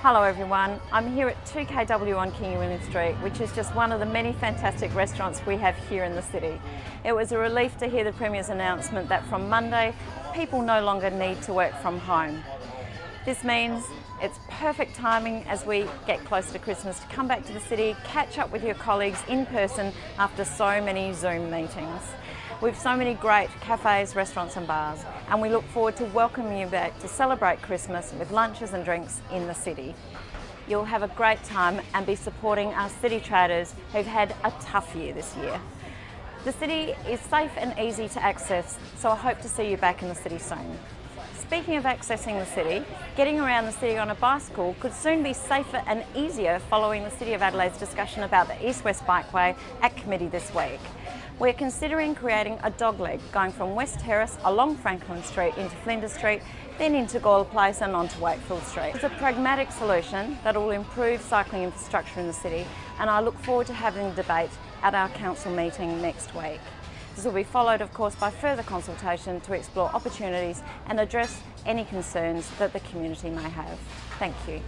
Hello everyone, I'm here at 2KW on King William Street, which is just one of the many fantastic restaurants we have here in the city. It was a relief to hear the Premier's announcement that from Monday, people no longer need to work from home. This means it's perfect timing as we get closer to Christmas to come back to the city, catch up with your colleagues in person after so many Zoom meetings. We've so many great cafes, restaurants and bars and we look forward to welcoming you back to celebrate Christmas with lunches and drinks in the city. You'll have a great time and be supporting our city traders who've had a tough year this year. The city is safe and easy to access, so I hope to see you back in the city soon. Speaking of accessing the city, getting around the city on a bicycle could soon be safer and easier following the City of Adelaide's discussion about the East-West Bikeway at committee this week. We're considering creating a dogleg going from West Terrace along Franklin Street into Flinders Street, then into Gawler Place and onto Wakefield Street. It's a pragmatic solution that will improve cycling infrastructure in the city and I look forward to having a debate at our council meeting next week. This will be followed of course by further consultation to explore opportunities and address any concerns that the community may have. Thank you.